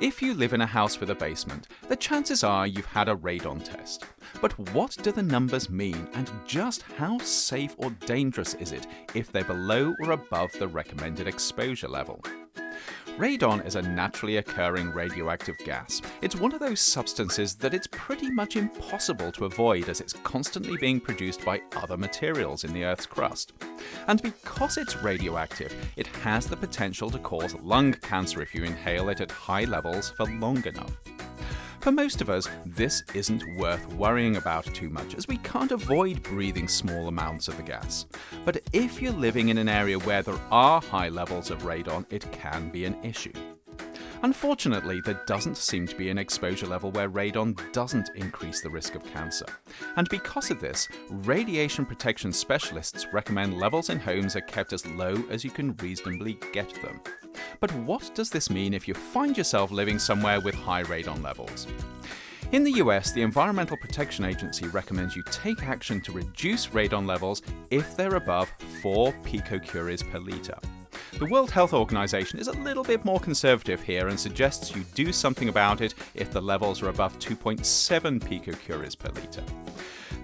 If you live in a house with a basement, the chances are you've had a radon test. But what do the numbers mean and just how safe or dangerous is it if they're below or above the recommended exposure level? Radon is a naturally occurring radioactive gas. It's one of those substances that it's pretty much impossible to avoid as it's constantly being produced by other materials in the Earth's crust. And because it's radioactive, it has the potential to cause lung cancer if you inhale it at high levels for long enough. For most of us, this isn't worth worrying about too much as we can't avoid breathing small amounts of the gas. But if you're living in an area where there are high levels of radon, it can be an issue. Unfortunately, there doesn't seem to be an exposure level where radon doesn't increase the risk of cancer. And because of this, radiation protection specialists recommend levels in homes are kept as low as you can reasonably get them. But what does this mean if you find yourself living somewhere with high radon levels? In the US, the Environmental Protection Agency recommends you take action to reduce radon levels if they're above 4 picocuries per litre. The World Health Organization is a little bit more conservative here and suggests you do something about it if the levels are above 2.7 picocuries per litre.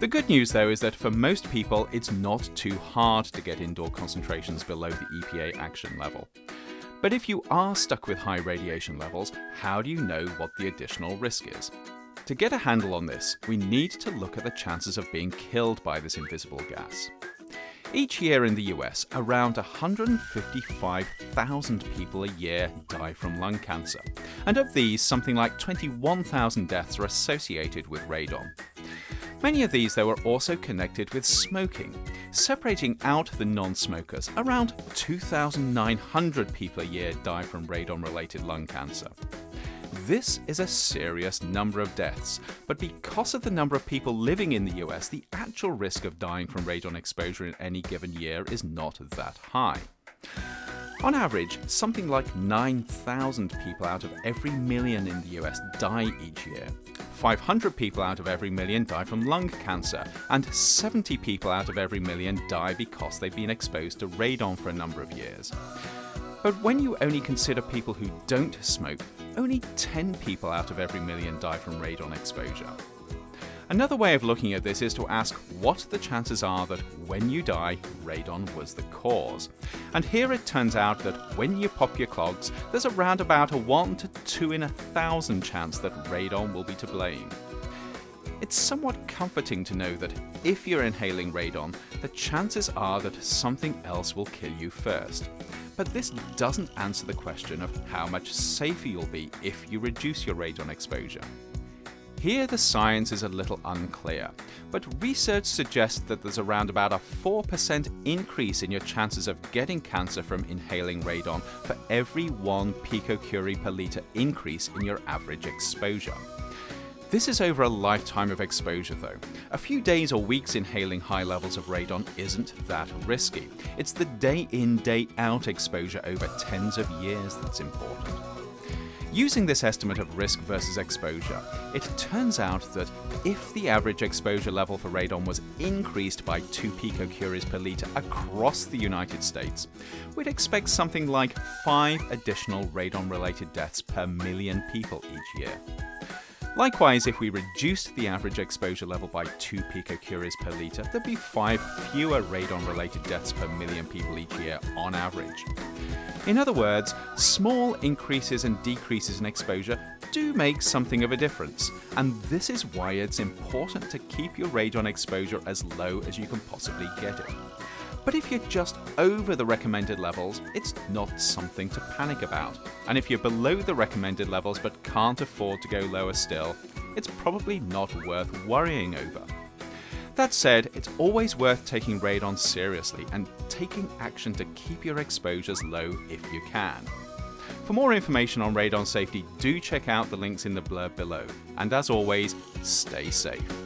The good news though is that for most people it's not too hard to get indoor concentrations below the EPA action level. But if you are stuck with high radiation levels, how do you know what the additional risk is? To get a handle on this, we need to look at the chances of being killed by this invisible gas. Each year in the US, around 155,000 people a year die from lung cancer, and of these, something like 21,000 deaths are associated with radon. Many of these, though, are also connected with smoking. Separating out the non-smokers, around 2,900 people a year die from radon-related lung cancer. This is a serious number of deaths, but because of the number of people living in the US, the actual risk of dying from radon exposure in any given year is not that high. On average, something like 9,000 people out of every million in the US die each year. 500 people out of every million die from lung cancer, and 70 people out of every million die because they've been exposed to radon for a number of years. But when you only consider people who don't smoke, only 10 people out of every million die from radon exposure. Another way of looking at this is to ask what the chances are that when you die, radon was the cause. And here it turns out that when you pop your clogs, there's around about a 1 to 2 in a thousand chance that radon will be to blame. It's somewhat comforting to know that if you're inhaling radon, the chances are that something else will kill you first. But this doesn't answer the question of how much safer you'll be if you reduce your radon exposure. Here the science is a little unclear, but research suggests that there's around about a 4% increase in your chances of getting cancer from inhaling radon for every 1 picocurie per litre increase in your average exposure. This is over a lifetime of exposure though. A few days or weeks inhaling high levels of radon isn't that risky. It's the day in, day out exposure over tens of years that's important. Using this estimate of risk versus exposure, it turns out that if the average exposure level for radon was increased by 2 picocuries per litre across the United States, we'd expect something like 5 additional radon-related deaths per million people each year. Likewise, if we reduced the average exposure level by 2 picocuries per litre, there'd be 5 fewer radon-related deaths per million people each year on average. In other words, small increases and decreases in exposure do make something of a difference, and this is why it's important to keep your radon exposure as low as you can possibly get it. But if you're just over the recommended levels, it's not something to panic about. And if you're below the recommended levels but can't afford to go lower still, it's probably not worth worrying over. That said, it's always worth taking radon seriously and taking action to keep your exposures low if you can. For more information on radon safety, do check out the links in the blurb below. And as always, stay safe.